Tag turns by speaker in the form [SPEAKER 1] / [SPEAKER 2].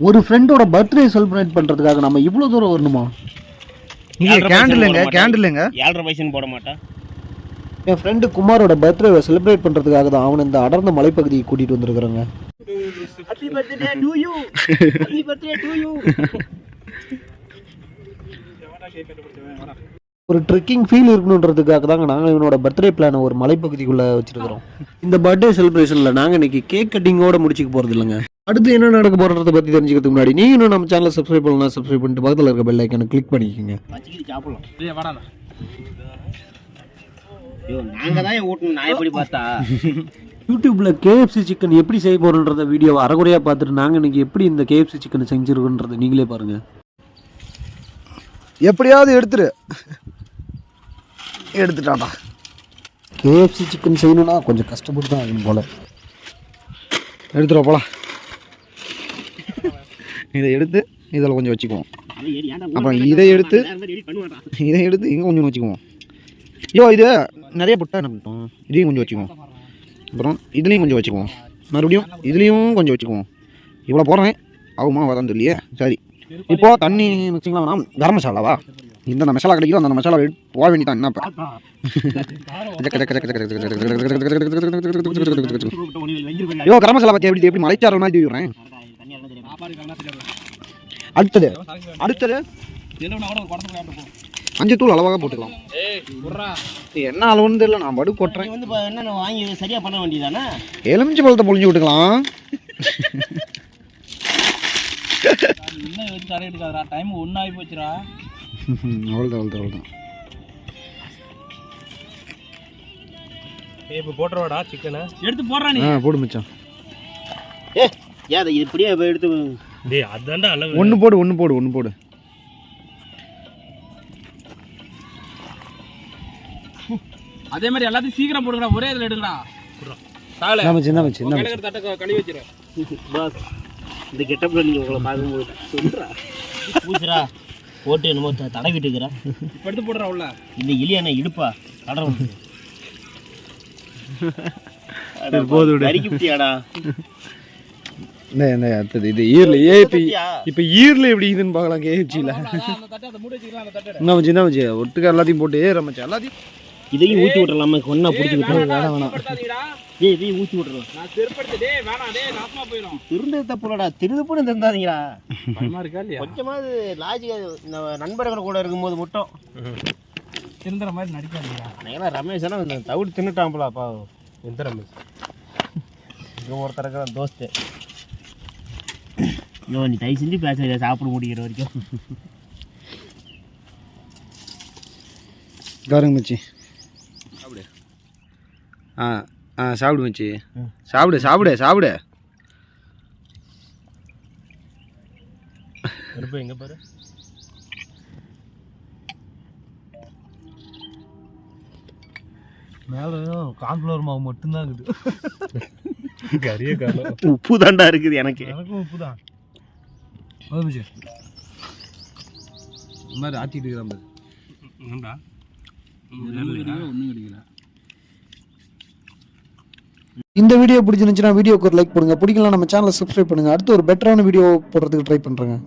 [SPEAKER 1] ஒரு ஃப்ரெண்டோட birthday celebrate பண்றதுக்காக நம்ம இவ்வளவு தூரம் வரணுமா?
[SPEAKER 2] இங்க
[SPEAKER 3] ஏழ்ரை
[SPEAKER 2] கேண்டில் எங்க
[SPEAKER 3] பைசா போட
[SPEAKER 2] கேண்டில் எங்க
[SPEAKER 3] ஏழரை பைசன் போட மாட்டேன்
[SPEAKER 1] என் ஃப்ரெண்டு குமாரோட பர்த்டேவை செலிப்ரேட் பண்றதுக்காக தான் அவன் இந்த அடர்ந்த மலைப்பகுதியை கூட்டிட்டு வந்திருக்கிறாங்க.
[SPEAKER 3] Happy birthday to you happy birthday to you
[SPEAKER 1] ஒரு ட்ரெக்கிங் ஃபீல் இருக்கணுன்றதுக்காக தாங்க நாங்கள் இவனோட பர்த்டே பிளானை ஒரு மலைப்பகுதிக்குள்ள வச்சிருக்கிறோம். இந்த பர்த்டே செலிப்ரேஷன்ல நாங்க இன்னைக்கு கேக் கட்டிங்கோட முடிச்சுக்க போறது இல்லைங்க. அடுத்து என்ன நடக்க போறத பத்தி தெரிஞ்சுக்கிறதுக்கு முன்னாடி நீங்க இன்னும் நம்ம சேனலை சப்ஸ்கிரைப் பண்ணலாம் சப்ஸ்கிரைப் பண்ணிட்டு பக்கத்துல இருக்க பெல் ஐக்கனை கிளிக் பண்ணிக்கோங்க. யூடியூப்ல கேஎஃப்சி சிக்கன் எப்படி செய்ய போறோன்றத வீடியோவை அரைகுறையா பார்த்துட்டு நாங்க இன்னைக்கு எப்படி இந்த கேஎஃப்சி சிக்கன் செஞ்சிருக்கோன்றத நீங்களே பாருங்க.
[SPEAKER 2] எப்படியாவது எடுத்துரு. எடுத்துட்டாடா
[SPEAKER 1] கேஎஃப்சி சிக்கன் செய்யணும்னா கொஞ்சம் கஷ்டப்பட்டு தான் ஆகணும் போல.
[SPEAKER 2] எடுத்துரு போலாம். இதை எடுத்து இதில் கொஞ்சம் வச்சுக்குவோம் அப்புறம் இதை எடுத்து இதை எடுத்து இங்கே கொஞ்சம் வச்சுக்குவோம் ஐயோ இது நிறைய புட்டா என்ன பண்ணிட்டோம் இதையும் கொஞ்சம் வச்சுக்குவோம் அப்புறம் இதுலேயும் கொஞ்சம் வச்சுக்குவோம் மறுபடியும் இதுலேயும் கொஞ்சம் வச்சுக்குவோம் இவ்வளோ போடுறேன் ஆகுமா வரான்னு தெரியலையே சரி இப்போ தண்ணி மிக்சிங்லாம் வேணாம் கரம் மசாலாவா இந்த மசாலா கிடைக்கிறோம் அந்த மசாலா போக வேண்டியதான் என்ன ஐயோ கரம் மசாலா பற்றி எப்படி எப்படி மலைச்சாரல் மாதிரி தூவிடுறேன் அடுத்தது. அடுத்தது. அஞ்சு தூள் அளவாக போட்டுக்கலாம். என்ன அளவுன்னு தெரியல நான் படு கொட்டுறேன்.
[SPEAKER 3] வந்து என்ன வாங்கி சரியா பண்ண வேண்டியதானே?
[SPEAKER 2] எலுமிச்சை பழத்தை பொழிஞ்சு விட்டுக்கலாம்.
[SPEAKER 4] இன்னும் வச்சு தர எடுக்காதடா? டைம் ஒன்று ஆகி போச்சுடா
[SPEAKER 2] அவ்வளோதான் அவ்வளோதான் அவ்வளோதான்
[SPEAKER 4] இப்போ போட்டுருவாடா சிக்கனை எடுத்து போடுறா நீ
[SPEAKER 2] போடு மச்சான்.
[SPEAKER 3] ஏன் அதை இப்படியே இப்ப எடுத்து
[SPEAKER 4] டேய் அதான்டா அளவு.
[SPEAKER 2] ஒன்று போடு ஒன்று போடு ஒன்று போடு.
[SPEAKER 4] அதே மாதிரி எல்லாத்தையும் சீக்கிரம் போடுங்கடா ஒரே இதில் எடுங்கடா. சாகல தட்டை கழுவி
[SPEAKER 3] பாஸ் இந்த கெட்டப்பில் நீங்கள் உங்களை பார்க்கும்போது சொல்கிறா பூசுறா போட்டு என்னமோ த- தடவிட்டு இருக்கிறா
[SPEAKER 4] இப்போ எடுத்து போடுறா உள்ள.
[SPEAKER 3] இந்த இலியா என்ன இடுப்பா தடவை
[SPEAKER 2] போது விடு.
[SPEAKER 3] அடிக்கிட்டியாடா
[SPEAKER 2] இந்த அடுத்தது இது ஈரில். ஏ இப்போ இப்போ ஈரில் எப்படி இதுன்னு பார்க்கலாம்
[SPEAKER 4] தட்டை
[SPEAKER 2] என்ன மச்சி என்ன மச்சி? ஒட்டுக்க எல்லாத்தையும் போட்டு ஏற மச்சான் எல்லாத்தையும்.
[SPEAKER 3] இதையும் ஊற்றி விட்டுறலாமா ஒன்றா பிடிச்சி விட்டுறோம்
[SPEAKER 4] வேணாம் வேணாம்
[SPEAKER 3] ஏய் இதையும் ஊற்றி விட்டுறோம்
[SPEAKER 4] நான் செருப்படுத்து டேய் வேணாம் டேய் நாசமா போயிடும்.
[SPEAKER 3] திருந்தது தப்புலடா. திருதுப்புன்னு திருந்தாதீங்களா
[SPEAKER 4] பயமா இருக்கா இல்லையா?
[SPEAKER 3] கொஞ்சமாவது லாஜிக் இந்த நண்பர்கள் கூட இருக்கும்போது மட்டும்.
[SPEAKER 4] திருந்துற மாதிரி நடிக்காதீங்க
[SPEAKER 3] ஏன்னா ரமேஷ் ஆனால் தவிடு தின்னுட்டான்ப்பல அப்பா. எந்த ரமேஷ். இங்கே ஒருத்தருக்கு தோஸ்து. ஐயோ நீ தயவு செஞ்சு பேச சாப்பிட முடிக்கிற வரைக்கும்.
[SPEAKER 2] பாருங்க மச்சி. சாப்பிடு. ஆ ஆ சாப்பிடு மச்சி. சாப்பிடு சாப்பிடு சாப்பிடு.
[SPEAKER 3] எங்கே பாரு?
[SPEAKER 4] மேலே கான்ஃப்ளவர் மாவு மட்டும்தான் இருக்குது. காலம்
[SPEAKER 3] உப்பு தாண்டா இருக்குது எனக்கு.
[SPEAKER 4] எனக்கும் உப்பு தான் இந்த மாதிரி ஆட்டிட்டு இருக்கிற மாதிரி. ஒன்றும் கிடைக்கல.
[SPEAKER 1] இந்த வீடியோ பிடிச்சிருந்துச்சுன்னா வீடியோக்கு ஒரு லைக் பண்ணுங்க பிடிக்கலாம் நம்ம சேனலை சப்ஸ்கிரைப் பண்ணுங்க. அடுத்து ஒரு பெட்டரான வீடியோ போடுறதுக்கு ட்ரை பண்றேங்க.